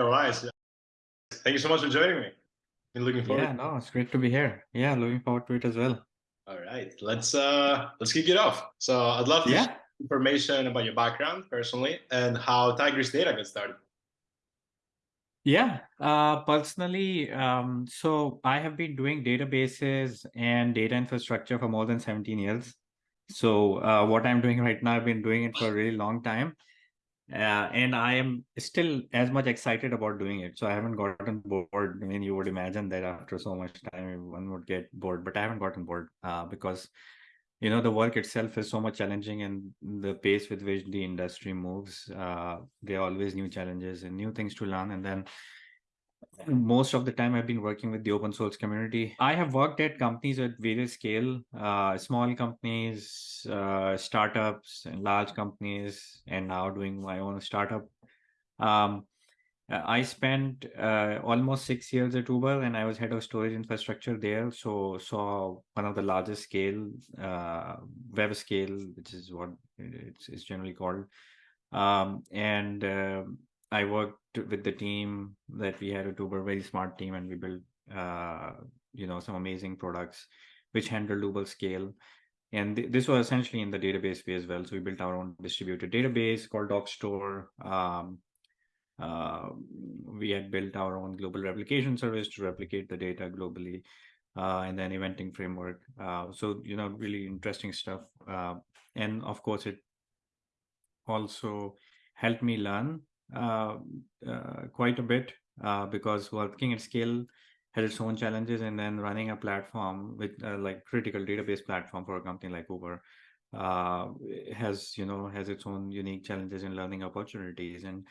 All right. Thank you so much for joining me. Been looking forward. To it. Yeah, no, it's great to be here. Yeah, looking forward to it as well. All right, let's uh let's kick it off. So I'd love to yeah. information about your background personally and how Tigris Data got started. Yeah, uh, personally, um, so I have been doing databases and data infrastructure for more than 17 years. So uh, what I'm doing right now, I've been doing it for a really long time. Uh, and I am still as much excited about doing it. So I haven't gotten bored. I mean, you would imagine that after so much time, one would get bored, but I haven't gotten bored uh, because, you know, the work itself is so much challenging and the pace with which the industry moves, uh, there are always new challenges and new things to learn. And then most of the time I've been working with the open source community. I have worked at companies at various scale, uh, small companies, uh, startups, and large companies, and now doing my own startup. Um, I spent uh, almost six years at Uber, and I was head of storage infrastructure there. So saw one of the largest scale uh, web scale, which is what it's, it's generally called, um, and um, I worked with the team that we had at Uber, very smart team, and we built, uh, you know, some amazing products which handled Uber scale. And th this was essentially in the database way as well. So we built our own distributed database called DocStore. Um, uh, we had built our own global replication service to replicate the data globally, uh, and then eventing framework. Uh, so, you know, really interesting stuff. Uh, and of course, it also helped me learn quite a bit uh, because working at scale has its own challenges and then running a platform with like critical database platform for a company like Uber has, you know, has its own unique challenges and learning opportunities. And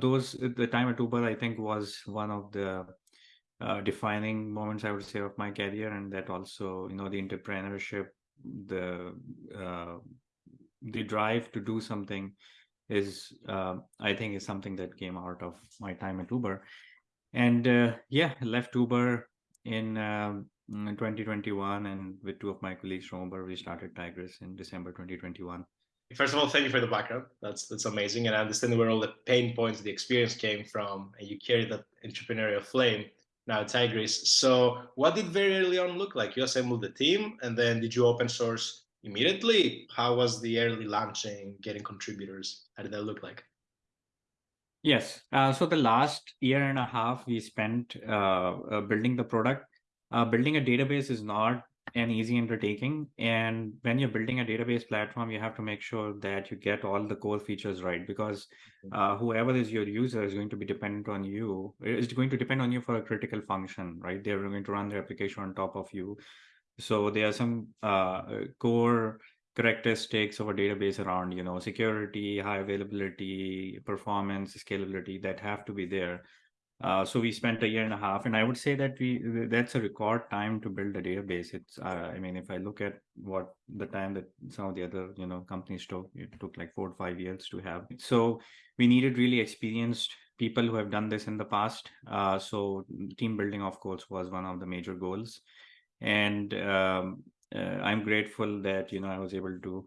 those, the time at Uber, I think was one of the uh, defining moments I would say of my career, and that also you know the entrepreneurship, the uh, the drive to do something is uh, I think is something that came out of my time at Uber. And uh, yeah, left Uber in, um, in 2021 and with two of my colleagues from Uber, we started Tigris in December 2021. First of all, thank you for the background. That's that's amazing. And I understand where all the pain points, the experience came from, and you carry that entrepreneurial flame now Tigris. So what did very early on look like? You assembled the team and then did you open source immediately? How was the early launching, getting contributors? How did that look like? Yes. Uh, so the last year and a half we spent uh, uh, building the product. Uh, building a database is not an easy undertaking. And when you're building a database platform, you have to make sure that you get all the core features right because uh, whoever is your user is going to be dependent on you. Is going to depend on you for a critical function, right? They're going to run their application on top of you. So there are some uh, core characteristics of a database around, you know, security, high availability, performance, scalability that have to be there. Uh, so we spent a year and a half, and I would say that we that's a record time to build a database. It's, uh, I mean, if I look at what the time that some of the other, you know, companies took, it took like four or five years to have. So we needed really experienced people who have done this in the past. Uh, so team building, of course, was one of the major goals and um, uh, I'm grateful that you know I was able to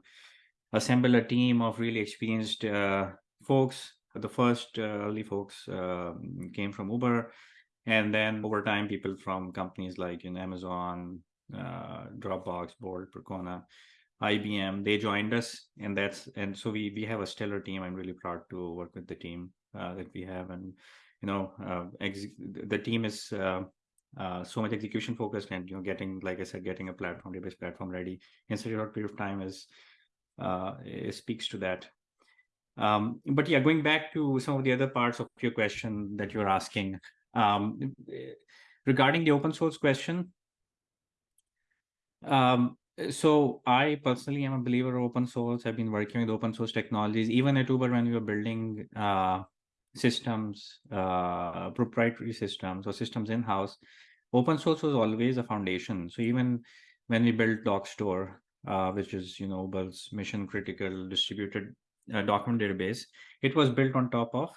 assemble a team of really experienced uh, folks. The first uh, early folks um, came from Uber, and then over time, people from companies like in Amazon, uh, Dropbox, Bolt, Percona, IBM, they joined us, and that's and so we we have a stellar team. I'm really proud to work with the team uh, that we have, and you know, uh, the team is uh, so much execution focused and you know getting like i said getting a platform database platform ready in such a short period of time is uh speaks to that. Um but yeah going back to some of the other parts of your question that you're asking um regarding the open source question um so i personally am a believer of open source. I've been working with open source technologies even at uber when we were building uh systems, uh, proprietary systems or systems in-house, open source was always a foundation. So even when we built DocStore, uh, which is you know Uber's mission critical distributed uh, document database, it was built on top of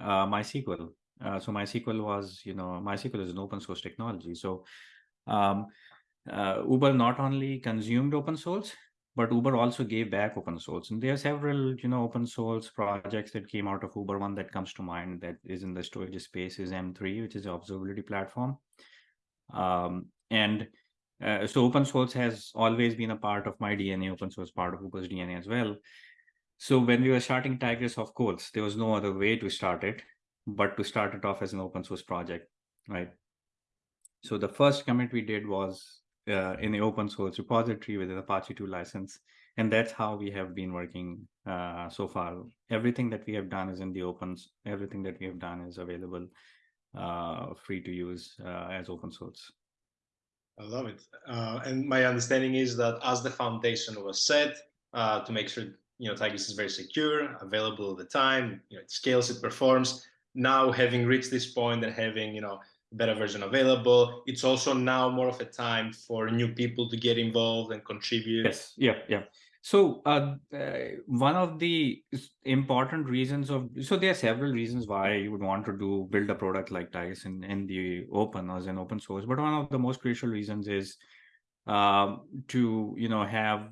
uh, MySQL. Uh, so MySQL was you know MySQL is an open source technology. So um, uh, Uber not only consumed open source, but Uber also gave back open source. And there are several, you know, open source projects that came out of Uber. One that comes to mind that is in the storage space is M3, which is observability platform. Um, and uh, so open source has always been a part of my DNA, open source part of Uber's DNA as well. So when we were starting Tigris, of course, there was no other way to start it, but to start it off as an open source project, right? So the first commit we did was uh, in the open source repository with an Apache 2 license. And that's how we have been working uh, so far. Everything that we have done is in the opens. Everything that we have done is available, uh, free to use uh, as open source. I love it. Uh, and my understanding is that as the foundation was set uh, to make sure you know Tigris is very secure, available all the time, you know, it scales, it performs. Now having reached this point and having you know better version available. It's also now more of a time for new people to get involved and contribute. Yes, yeah, yeah. So uh, uh, one of the important reasons of so there are several reasons why you would want to do build a product like Tigris in, in the open as an open source. But one of the most crucial reasons is um, to you know have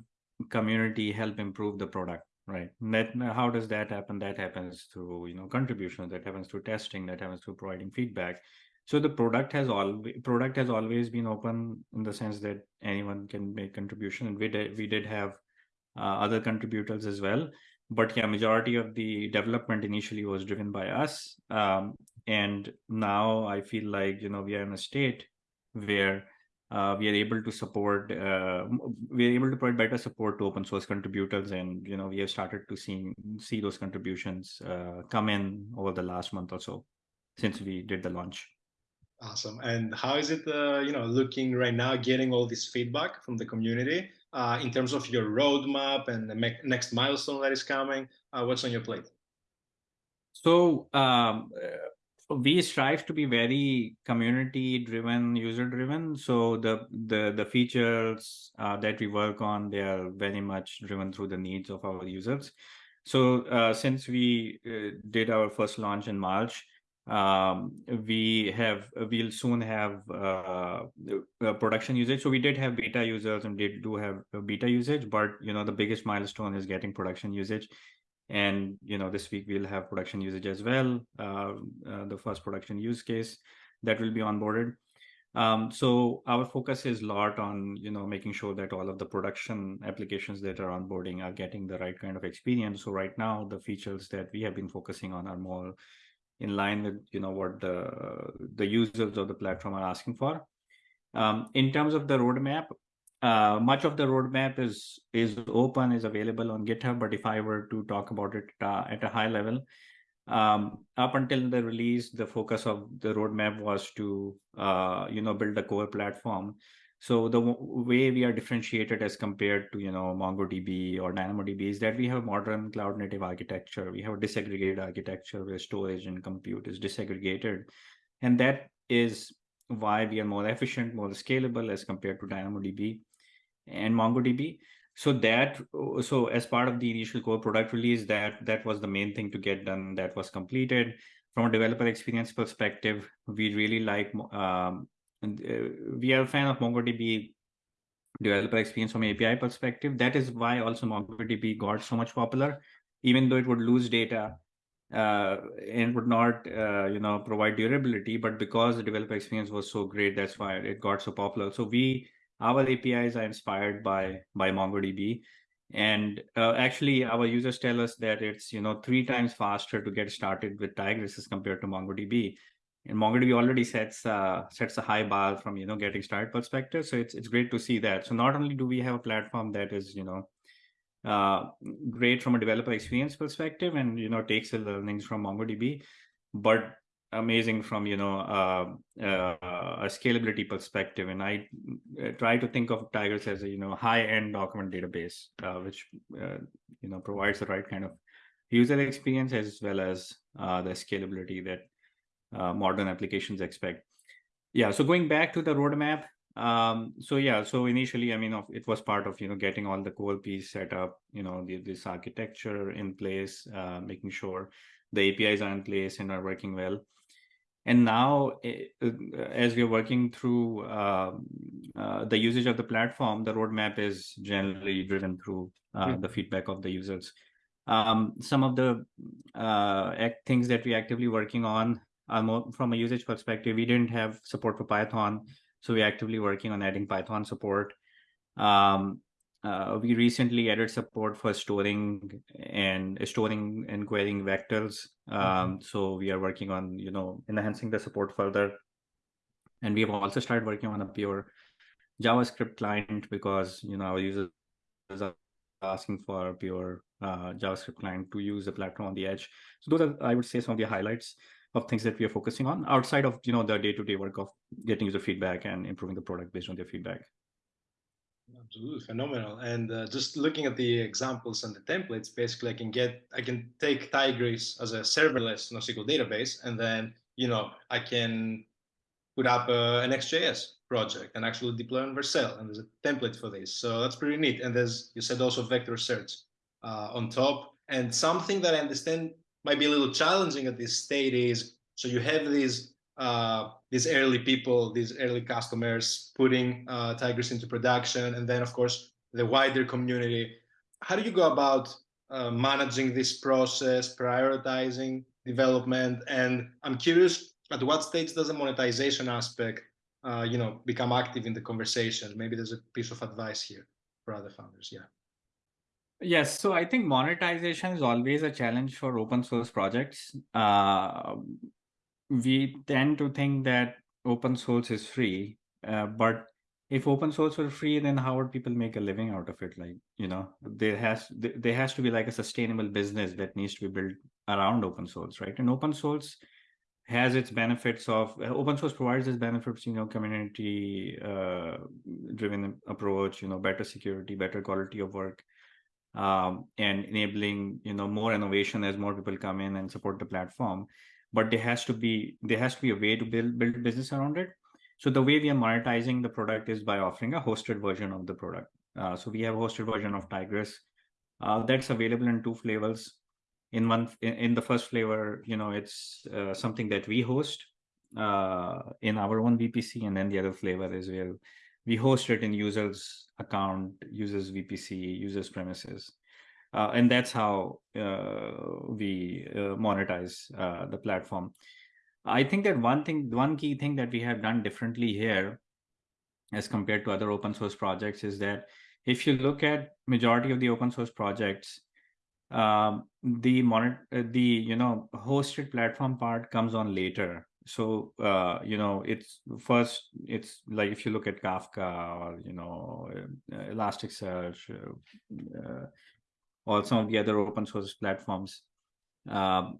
community help improve the product right that how does that happen that happens through you know contributions that happens through testing that happens through providing feedback so the product has all product has always been open in the sense that anyone can make contribution and we did we did have other contributors as well. But yeah majority of the development initially was driven by us. Um, and now i feel like you know we are in a state where uh, we are able to support uh, we are able to provide better support to open source contributors. And you know we have started to see see those contributions uh, come in over the last month or so since we did the launch. Awesome. And how is it, uh, you know, looking right now, getting all this feedback from the community uh, in terms of your roadmap and the next milestone that is coming? Uh, what's on your plate? So um, uh, we strive to be very community-driven, user-driven. So the the the features uh, that we work on, they are very much driven through the needs of our users. So uh, since we did our first launch in March, um, we have we'll soon have uh, production usage. So we did have beta users and did do have beta usage but you know the biggest milestone is getting production usage. And you know this week we'll have production usage as well uh, uh, the first production use case that will be onboarded. Um, so our focus is a lot on you know making sure that all of the production applications that are onboarding are getting the right kind of experience. So right now the features that we have been focusing on are more in line with you know what the the users of the platform are asking for. Um, in terms of the roadmap, uh, much of the roadmap is is open, is available on GitHub. But if I were to talk about it uh, at a high level, um, up until the release, the focus of the roadmap was to uh, you know build a core platform so the way we are differentiated as compared to you know MongoDB or DynamoDB is that we have modern cloud native architecture. We have a disaggregated architecture where storage and compute is disaggregated, and that is why we are more efficient, more scalable as compared to DynamoDB and MongoDB. So that so as part of the initial core product release, that that was the main thing to get done. That was completed. From a developer experience perspective, we really like um, and uh, we are a fan of MongoDB developer experience from API perspective. That is why also MongoDB got so much popular, even though it would lose data uh, and would not, uh, you know, provide durability. But because the developer experience was so great, that's why it got so popular. So we, our APIs are inspired by by MongoDB, and uh, actually our users tell us that it's you know three times faster to get started with Tigris as compared to MongoDB and MongoDB already sets uh, sets a high bar from you know getting started perspective. So it's it's great to see that. So not only do we have a platform that is you know uh, great from a developer experience perspective and you know takes the learnings from MongoDB, but amazing from you know uh, uh, a scalability perspective. And I uh, try to think of Tigris as a you know high end document database, uh, which you know provides the right kind of user experience as well as the scalability that uh, modern applications expect. Yeah, so going back to the roadmap, um, so yeah, so initially, I mean, it was part of, you know, getting all the core piece set up, you know, the, this architecture in place, uh, making sure the APIs are in place and are working well. And now, eh, uh, as we're working through uh, uh, the usage of the platform, the roadmap is generally driven through uh, mm -hmm. the feedback of the users. Um, some of the uh, things that we're actively working on are from a usage perspective. We didn't have support for Python, so we're actively working on adding Python support. Um, uh, we recently added support for storing and storing and querying vectors. Um, mm -hmm. So we are working on, you know, enhancing the support further. And we have also started working on a pure JavaScript client because, you know, our users are asking for a pure uh, JavaScript client to use the platform on the edge. So those are, I would say, some of the highlights of things that we are focusing on outside of, you know, the day-to-day -day work of getting user feedback and improving the product based on their feedback. Absolutely phenomenal. And uh, just looking at the examples and the templates, basically I can get, I can take Tigris as a serverless NoSQL database, and then, you know, I can put up uh, a Next.js project and actually deploy on Vercel. And there's a template for this. So that's pretty neat. And there's, you said also vector search uh, on top. And something that I understand might be a little challenging at this state is, so you have these uh, these early people, these early customers putting uh, Tigris into production, and then of course the wider community. How do you go about uh, managing this process, prioritizing development? And I'm curious, at what stage does the monetization aspect, uh, you know, become active in the conversation? Maybe there's a piece of advice here for other founders. Yeah. Yes, so I think monetization is always a challenge for open source projects. Uh, we tend to think that open source is free, uh, but if open source were free, then how would people make a living out of it? Like, you know, there has there has to be like a sustainable business that needs to be built around open source, right? And open source has its benefits of open source provides its benefits, you know, community uh, driven approach, you know, better security, better quality of work, um, and enabling, you know, more innovation as more people come in and support the platform. But there has to be there has to be a way to build build business around it. So the way we are monetizing the product is by offering a hosted version of the product. Uh, so we have a hosted version of tigris uh, that's available in two flavors. In one in, in the first flavor you know it's uh, something that we host uh, in our own vpc and then the other flavor is where we host it in users account users vpc users premises uh, and that's how uh, we uh, monetize uh, the platform. I think that one thing, one key thing that we have done differently here as compared to other open source projects is that if you look at majority of the open source projects, um, the the you know hosted platform part comes on later. So uh, you know it's first it's like if you look at Kafka or you know Elasticsearch, or some of the other open source platforms. Um,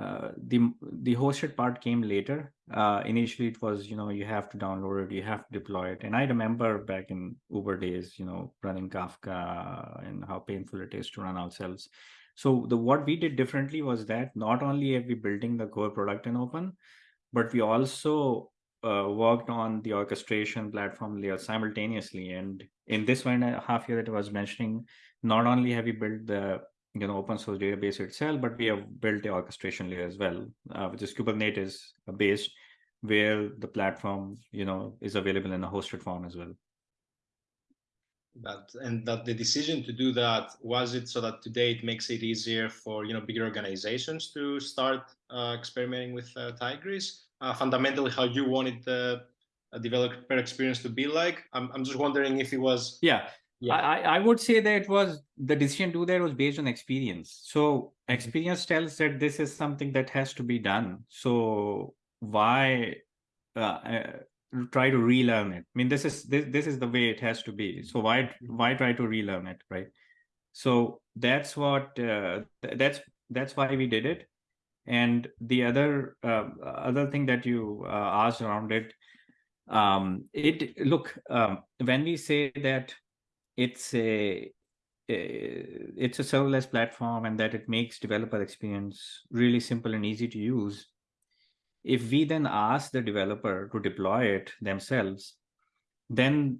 uh, the the hosted part came later. Uh, initially, it was you know you have to download it, you have to deploy it. And I remember back in Uber days, you know, running Kafka and how painful it is to run ourselves. So the what we did differently was that not only are we building the core product in open, but we also uh, worked on the orchestration platform layer simultaneously. And in this one and a half year that I was mentioning, not only have we built the you know open source database itself, but we have built the orchestration layer as well, uh, which is Kubernetes based, where the platform you know is available in a hosted form as well. But and that the decision to do that was it so that today it makes it easier for you know bigger organizations to start uh, experimenting with uh, Tigris. Uh, fundamentally, how you wanted the developer experience to be like. I'm I'm just wondering if it was yeah yeah. I, I would say that it was the decision to do that was based on experience. So experience tells that this is something that has to be done. So why uh, uh, try to relearn it? I mean, this is this, this is the way it has to be. So why why try to relearn it, right? So that's what uh, that's that's why we did it. And the other uh, other thing that you uh, asked around it, um, it look um, when we say that it's a it's a serverless platform and that it makes developer experience really simple and easy to use if we then ask the developer to deploy it themselves then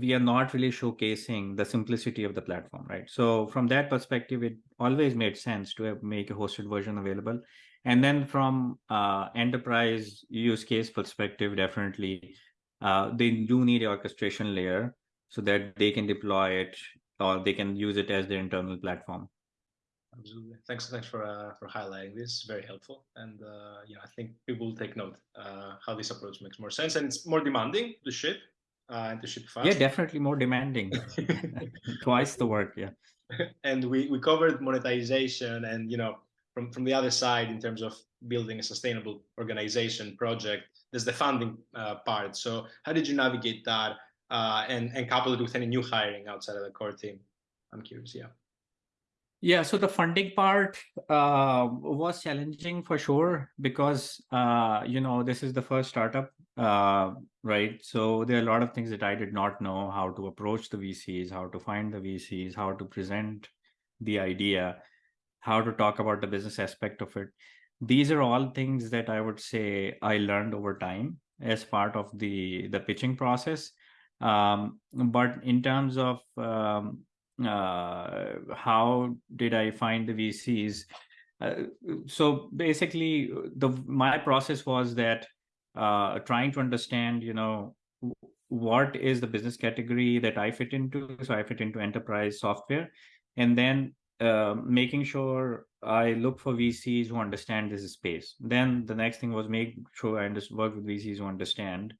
we are not really showcasing the simplicity of the platform right so from that perspective it always made sense to make a hosted version available And then from uh, enterprise use case perspective, definitely uh, they do need an orchestration layer so that they can deploy it or they can use it as their internal platform. Absolutely. Thanks, thanks for uh, for highlighting this. Very helpful, and uh, yeah, I think people will take note uh, how this approach makes more sense, and it's more demanding to ship uh, and to ship fast. Yeah, definitely more demanding. Twice the work. Yeah. and we we covered monetization, and you know, from from the other side, in terms of building a sustainable organization project, there's the funding uh, part. So, how did you navigate that, uh, and and couple it with any new hiring outside of the core team? I'm curious. Yeah. Yeah, so the funding part uh, was challenging for sure because uh, you know this is the first startup, uh, right? So there are a lot of things that I did not know how to approach the VCs, how to find the VCs, how to present the idea, how to talk about the business aspect of it. These are all things that I would say I learned over time as part of the the pitching process. Um, but in terms of um, uh, how did I find the VCs? Uh, so basically, the my process was that uh, trying to understand, you know, what is the business category that I fit into. So I fit into enterprise software, and then uh, making sure I look for VCs who understand this space. Then the next thing was make sure I just work with VCs who understand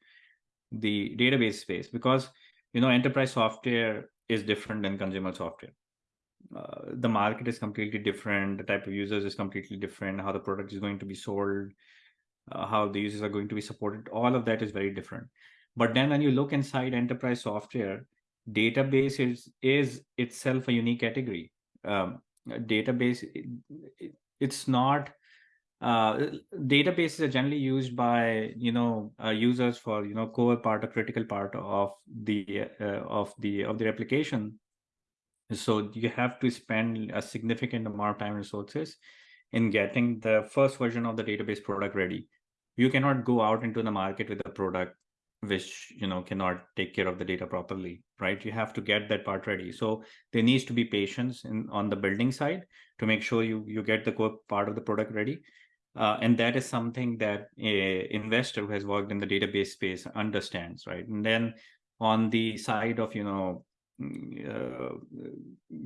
the database space because you know enterprise software is different than consumer software. Uh, the market is completely different. The type of users is completely different. How the product is going to be sold, uh, how the users are going to be supported. All of that is very different. But then when you look inside enterprise software, database is is itself a unique category. Um, database, it, it's not. Uh, databases are generally used by you know uh, users for you know core part or critical part of the uh, of the of their application so you have to spend a significant amount of time and resources in getting the first version of the database product ready you cannot go out into the market with a product which you know cannot take care of the data properly right you have to get that part ready so there needs to be patience in on the building side to make sure you you get the core part of the product ready uh, and that is something that a investor who has worked in the database space understands, right? And then on the side of, you know, mm, uh,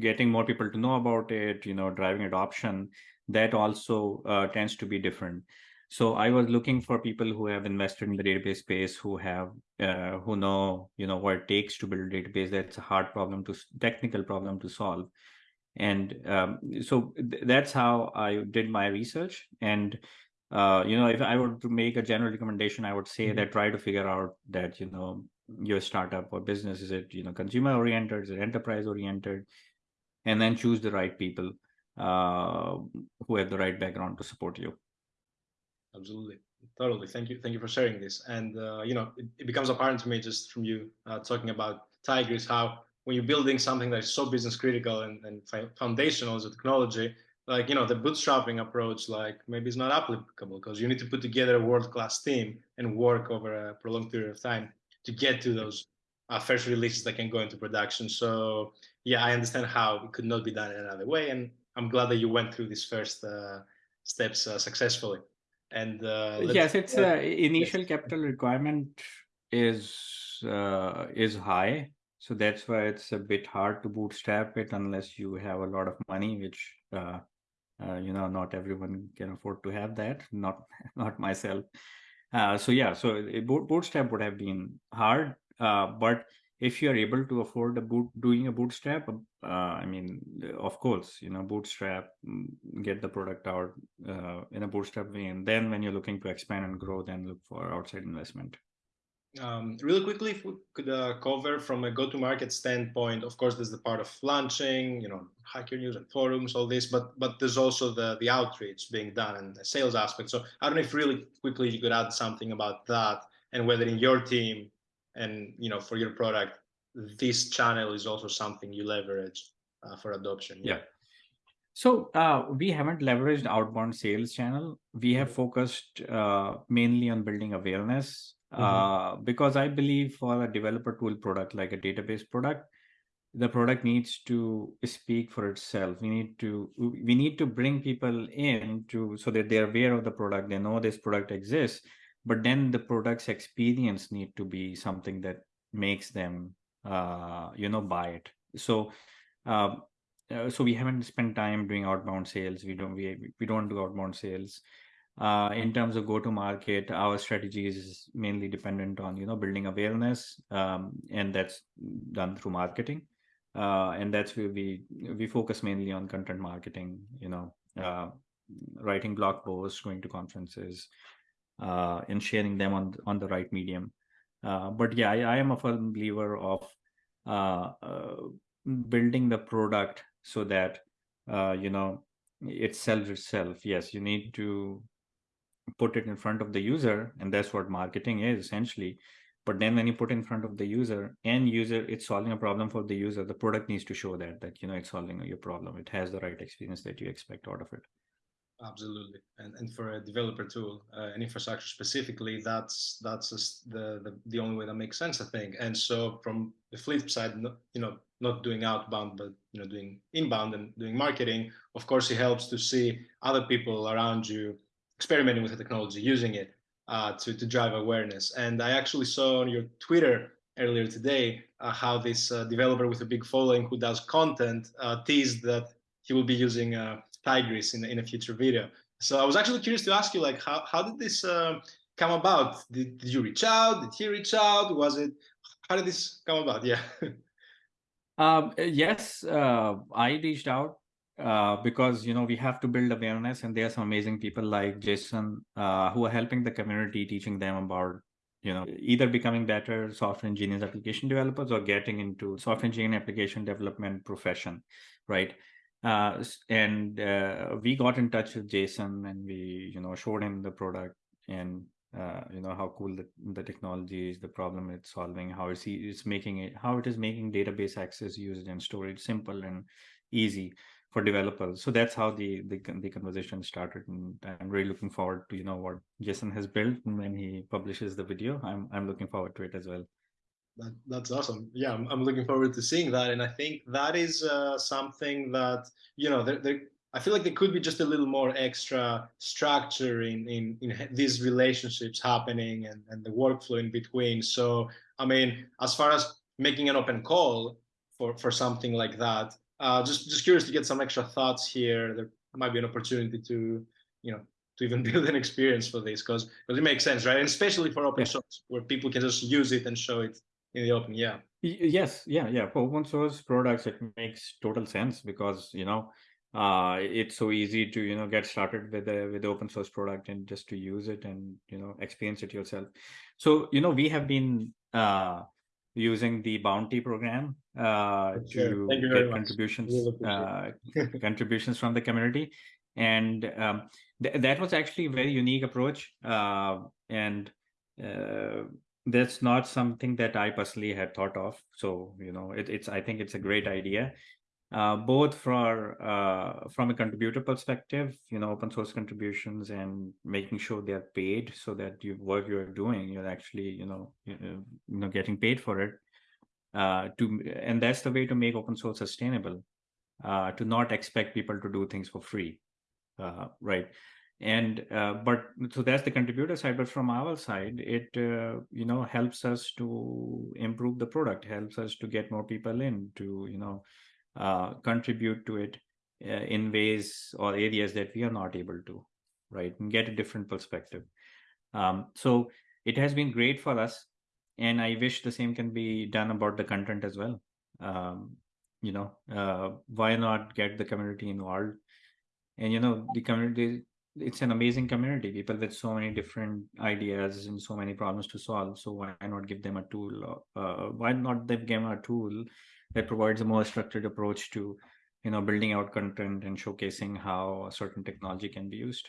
getting more people to know about it, you know, driving adoption, that also uh, tends to be different. So I was looking for people who have invested in the database space, who have, uh, who know, you know, what it takes to build a database. That's a hard problem to, technical problem to solve and um, so th- that's how i did my research and uh, you know if i were to make a general recommendation i would say mm-hmm. that try to figure out that you know your startup or business is it you know consumer oriented is it enterprise oriented and then choose the right people uh, who have the right background to support you absolutely totally thank you thank you for sharing this and uh, you know it, it, becomes apparent to me just from you uh, talking about tigris how when you're building something that is so business critical and, and foundational as a technology, like you know the bootstrapping approach, like maybe it's not applicable because you need to put together a world-class team and work over a prolonged period of time to get to those uh, first releases that can go into production. So yeah, I understand how it could not be done in another way, and I'm glad that you went through these first uh, steps uh, successfully. And uh, yes, it's uh, initial yes. capital requirement is uh, is high so that's why it's a bit hard to bootstrap it unless you have a lot of money which uh, uh, you know not everyone can afford to have that not not myself uh, so yeah so bootstrap would have been hard uh, but if you're able to afford a boot doing a bootstrap uh, i mean of course you know bootstrap mm, get the product out uh, in a bootstrap way and then when you're looking to expand and grow then look for outside investment um, really quickly, if we could uh, cover from a go-to-market standpoint, of course, there's the part of launching, you know, Hacker News and forums, all this, but but there's also the the outreach being done and the sales aspect. So I don't know if really quickly you could add something about that and whether in your team and you know for your product, this channel is also something you leverage uh, for adoption. Yeah. yeah. So uh, we haven't leveraged outbound sales channel. We have mm-hmm. focused uh, mainly on building awareness mm-hmm. uh, because I believe for a developer tool product like a database product, the product needs to speak for itself we need to we need to bring people in to so that they're aware of the product they know this product exists but then the product's experience need to be something that makes them uh, you know buy it. So uh, uh, so we haven't spent time doing outbound sales. We don't we, we don't do outbound sales. Uh, in terms of go to market our strategy is mainly dependent on you know building awareness um, and that's done through marketing. Uh, and that's where we we focus mainly on content marketing you know uh, writing blog posts going to conferences uh, and sharing them on on the right medium. Uh, but yeah I, I, am a firm believer of uh, uh, building the product so that you know it sells itself. Yes you need to put it in front of the user and that's what marketing is essentially. But then when you put in front of the user and user it's solving a problem for the user. The product needs to show that that you know it's solving your problem. It has the right experience that you expect out of it absolutely and and for a developer tool uh, an infrastructure specifically that's that's the, the the only way that makes sense i think and so from the flip side you know not doing outbound but you know doing inbound and doing marketing of course it helps to see other people around you experimenting with the technology using it uh, to, to drive awareness. And I actually saw on your Twitter earlier today uh, how this uh, developer with a big following who does content uh, teased that he will be using uh, Tigris in, in a future video. So I was actually curious to ask you, like, how, how did this uh, come about? Did, did you reach out? Did he reach out? Was it, how did this come about? Yeah. um, yes, uh, I reached out uh, because you know we have to build awareness and there are some amazing people like jason uh, who are helping the community teaching them about you know either becoming better software engineers application developers or getting into software engineering application development profession right uh, and uh, we got in touch with jason and we you know showed him the product and uh, you know how cool the, the technology is the problem it's solving how it's, it's making it how it is making database access usage and storage simple and easy for developers. So that's how the, the, the conversation started, and I'm really looking forward to you know what Jason has built when he publishes the video. I'm I'm looking forward to it as well. That, that's awesome. Yeah, I'm, I'm looking forward to seeing that, and I think that is uh, something that you know there, there I feel like there could be just a little more extra structure in, in, in these relationships happening and, and the workflow in between. So, I mean, as far as making an open call for, for something like that, uh, just just curious to get some extra thoughts here. There might be an opportunity to, you know, to even build an experience for this because because it makes sense, right? And especially for open yeah. source where people can just use it and show it in the open. Yeah. Yes. Yeah. Yeah. For open source products, it makes total sense because you know uh, it's so easy to you know get started with a with the open source product and just to use it and you know experience it yourself. So you know we have been uh, using the bounty program uh, to get contributions uh, contributions from the community and um, th that was actually a very unique approach uh, and uh, that's not something that I personally had thought of so you know it, it's I think it's a great idea uh, both for uh, from a contributor perspective, you know, open source contributions and making sure they're paid so that you work you're doing, you're actually, you know, you know, getting paid for it. Uh, to and that's the way to make open source sustainable. Uh, to not expect people to do things for free, uh, right? And uh, but so that's the contributor side. But from our side, it you know helps us to improve the product, helps us to get more people in to you know uh, contribute to it uh, in ways or areas that we are not able to, right? And get a different perspective. Um, so it has been great for us. And I wish the same can be done about the content as well. Um, you know, uh, why not get the community involved? And, you know, the community, it's an amazing community, people with so many different ideas and so many problems to solve. So why not give them a tool? Uh, why not give them a tool that provides a more structured approach to you know building out content and showcasing how a certain technology can be used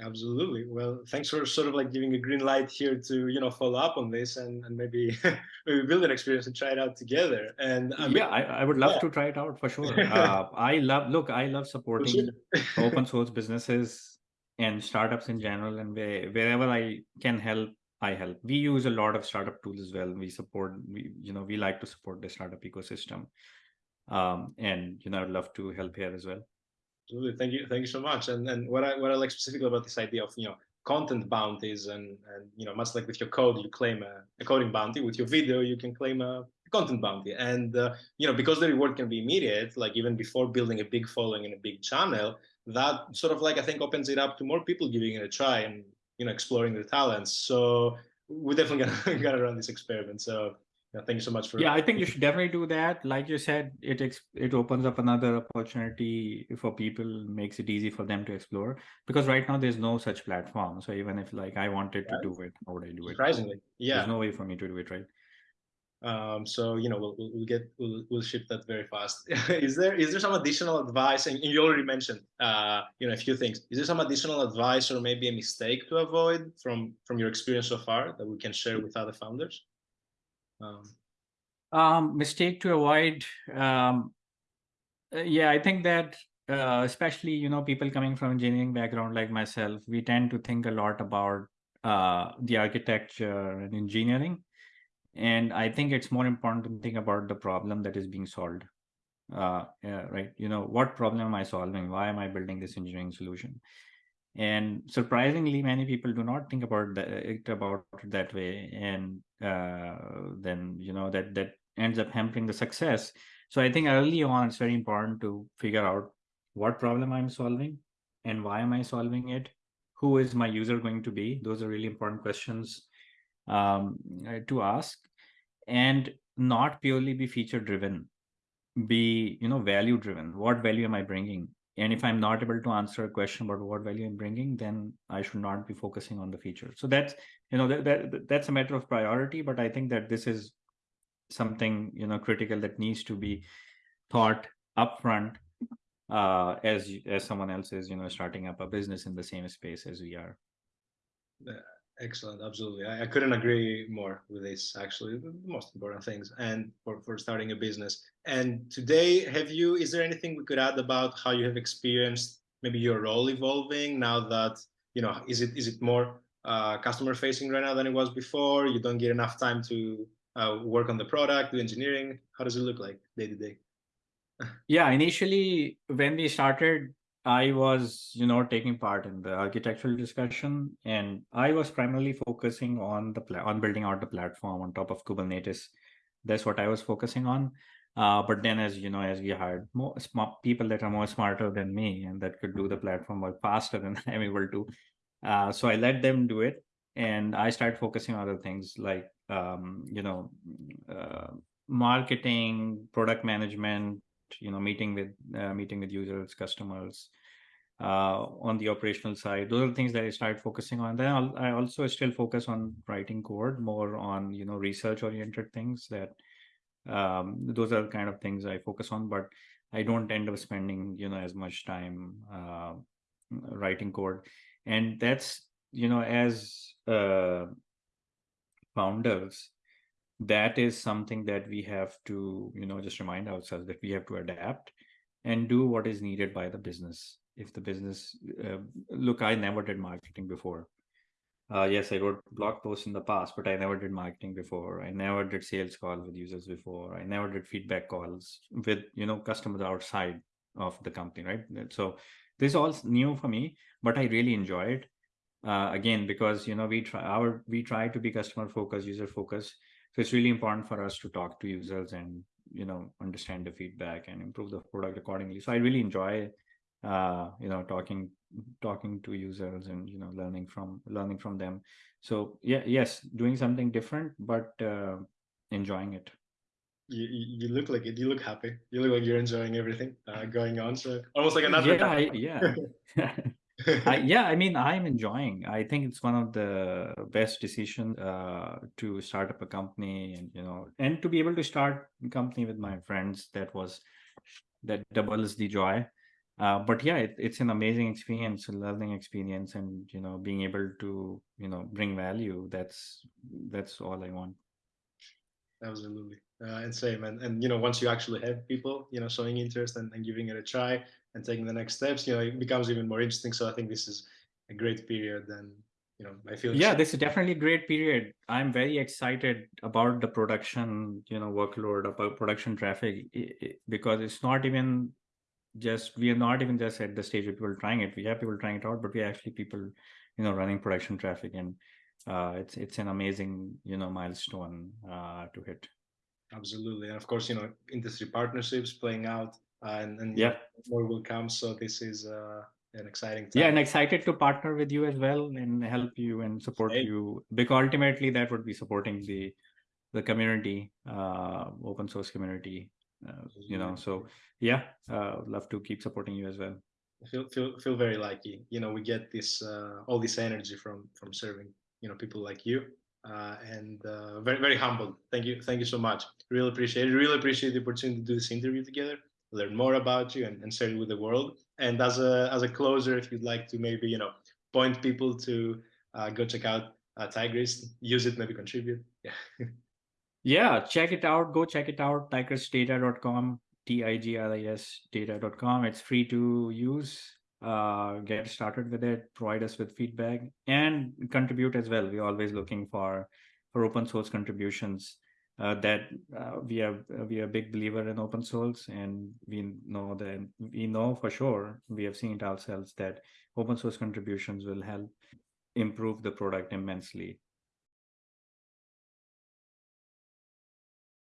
absolutely well thanks for sort of like giving a green light here to you know follow up on this and, and maybe maybe build an experience and try it out together and I mean, yeah I, I would love yeah. to try it out for sure uh, i love look i love supporting open source businesses and startups in general and where, wherever i can help I help. We use a lot of startup tools as well. We support, we, you know, we like to support the startup ecosystem. Um, and, you know, I'd love to help here as well. Absolutely. Thank you. Thank you so much. And and what I what I like specifically about this idea of, you know, content bounties and and you know, much like with your code, you claim a, a coding bounty. With your video, you can claim a content bounty. And uh, you know, because the reward can be immediate, like even before building a big following in a big channel, that sort of like I think opens it up to more people giving it a try and you know exploring their talents. So we're definitely gonna gonna run this experiment. So yeah, thank you so much for. Yeah, I think you should definitely do that. Like you said, it it opens up another opportunity for people, makes it easy for them to explore. Because right now there's no such platform. So even if like I wanted to do it, how would I do it? Surprisingly, yeah. There's no way for me to do it, right? Um, so you know we'll, we'll get we'll, we'll ship that very fast. is there is there some additional advice? And you already mentioned uh, you know a few things. Is there some additional advice or maybe a mistake to avoid from from your experience so far that we can share with other founders? Um, um, mistake to avoid. Um, uh, yeah, I think that uh, especially you know people coming from engineering background like myself, we tend to think a lot about uh, the architecture and engineering. And i think it's more important to think about the problem that is being solved. Uh, yeah, right? You know what problem am i solving? Why am i building this engineering solution? And surprisingly many people do not think about it about it that way. And then you know that that ends up hampering the success. So i think early on it's very important to figure out what problem i'm solving and why am i solving it? Who is my user going to be? Those are really important questions um, uh, to ask and not purely be feature driven be you know value driven what value am i bringing and if i'm not able to answer a question about what value i'm bringing then i should not be focusing on the feature so that's you know that, that that's a matter of priority but i think that this is something you know critical that needs to be thought upfront uh as as someone else is you know starting up a business in the same space as we are Excellent, absolutely. I, I, couldn't agree more with this. Actually, the most important things, and for for starting a business. And today, have you? Is there anything we could add about how you have experienced maybe your role evolving now that you know? Is it is it more uh, customer facing right now than it was before? You don't get enough time to uh, work on the product, do engineering. How does it look like day to day? yeah, initially when we started, I was, you know, taking part in the architectural discussion, and I was primarily focusing on the on building out the platform on top of Kubernetes. That's what I was focusing on. Uh, but then, as you know, as we hired more people that are more smarter than me and that could do the platform work faster than I'm able to, uh, so I let them do it, and I started focusing on other things like, um, you know, uh, marketing, product management, you know meeting with uh, meeting with users customers uh, on the operational side. Those are the things that i started focusing on. Then I'll, i also still focus on writing code more on you know research oriented things that um, those are the kind of things i focus on but i don't end up spending you know as much time uh, writing code. And that's you know as uh, founders that is something that we have to you know just remind ourselves that we have to adapt and do what is needed by the business if the business uh, look i never did marketing before. Uh, yes i wrote blog posts in the past but i never did marketing before. I never did sales calls with users before. I never did feedback calls with you know customers outside of the company right? So this is all new for me but i really enjoy it. Uh, again because you know we try our we try to be customer focused user focused. So it's really important for us to talk to users and you know understand the feedback and improve the product accordingly. So i really enjoy uh, you know talking talking to users and you know learning from learning from them so yeah yes doing something different but uh, enjoying it you, you look like it you look happy you look like you're enjoying everything uh, going on so almost like another yeah I, yeah I, yeah, I mean, I'm enjoying. I think it's one of the best decisions uh, to start up a company, and you know, and to be able to start a company with my friends. That was that doubles the joy. Uh, but yeah, it, it's an amazing experience, a learning experience, and you know, being able to you know bring value. That's that's all I want. Absolutely, uh, and same. And and you know, once you actually have people, you know, showing interest and, and giving it a try, and taking the next steps, you know, it becomes even more interesting. So I think this is a great period and you know I feel yeah, this is definitely a great period. I'm very excited about the production, you know, workload about production traffic because it's not even just we are not even just at the stage of people trying it. We have people trying it out, but we actually people, you know, running production traffic, and uh, it's it's an amazing you know milestone uh, to hit. Absolutely, and of course, you know, industry partnerships playing out, uh, and and yeah, more will come. So this is uh, an exciting time. Yeah, and excited to partner with you as well and help you and support hey. you because ultimately that would be supporting the the community, uh, open source community uh, you know so yeah uh, love to keep supporting you as well. Feel feel feel very lucky. You know we get this uh, all this energy from from serving you know people like you uh, and uh, very very humbled. Thank you thank you so much. Really appreciate it. Really appreciate the opportunity to do this interview together learn more about you and, and share it with the world. And as a as a closer if you'd like to maybe you know point people to uh, go check out uh, tigris use it maybe contribute. Yeah Yeah, check it out. Go check it out. tigrisdata.com, T-I-G-R-I-S data.com. It's free to use. Uh, get started with it. Provide us with feedback and contribute as well. We're always looking for for open source contributions. Uh, that uh, we are we are a big believer in open source, and we know that we know for sure we have seen it ourselves that open source contributions will help improve the product immensely